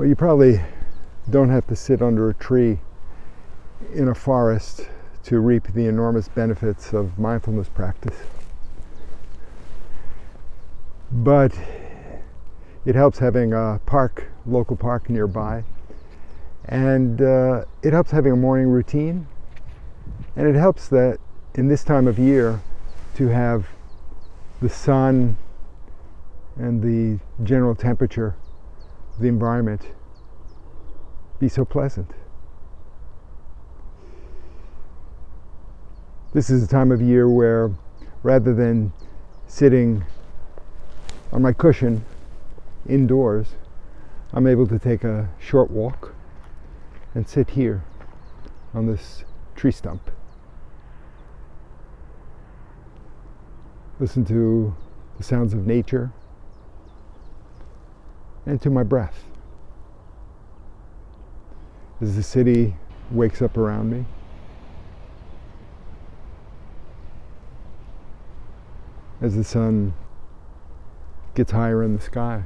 Well, you probably don't have to sit under a tree in a forest to reap the enormous benefits of mindfulness practice. But it helps having a park, local park nearby, and uh, it helps having a morning routine, and it helps that in this time of year to have the sun and the general temperature the environment be so pleasant. This is a time of year where rather than sitting on my cushion indoors, I'm able to take a short walk and sit here on this tree stump. Listen to the sounds of nature and to my breath as the city wakes up around me. As the sun gets higher in the sky.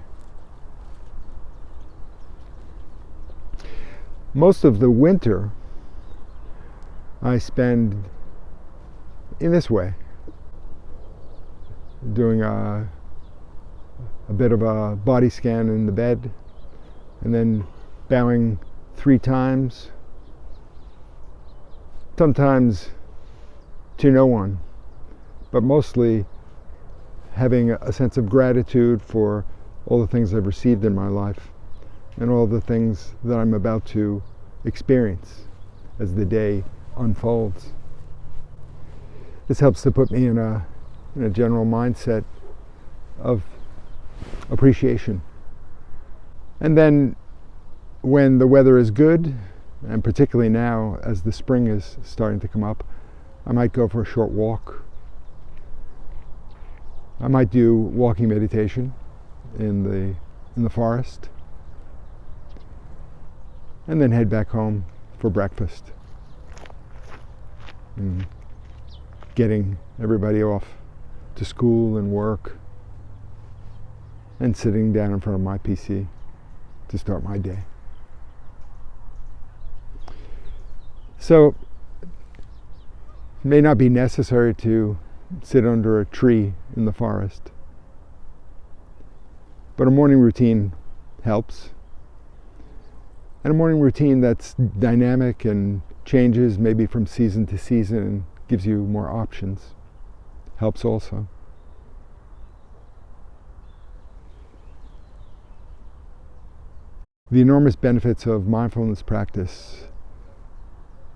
Most of the winter I spend in this way, doing a, a bit of a body scan in the bed, and then bowing three times, sometimes to no one, but mostly having a sense of gratitude for all the things I've received in my life and all the things that I'm about to experience as the day unfolds. This helps to put me in a, in a general mindset of appreciation. And then when the weather is good, and particularly now as the spring is starting to come up, I might go for a short walk. I might do walking meditation in the, in the forest and then head back home for breakfast. And getting everybody off to school and work and sitting down in front of my PC to start my day. So it may not be necessary to sit under a tree in the forest, but a morning routine helps. And a morning routine that's dynamic and changes maybe from season to season and gives you more options helps also. The enormous benefits of mindfulness practice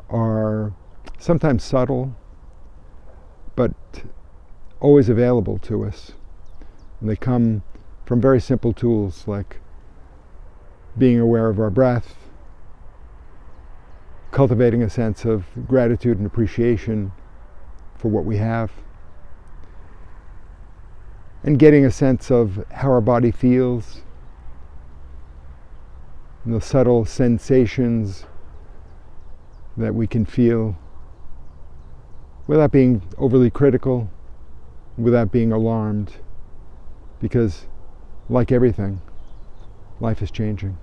are sometimes subtle, but always available to us. And they come from very simple tools like being aware of our breath, cultivating a sense of gratitude and appreciation for what we have, and getting a sense of how our body feels, the subtle sensations that we can feel without being overly critical, without being alarmed, because like everything, life is changing.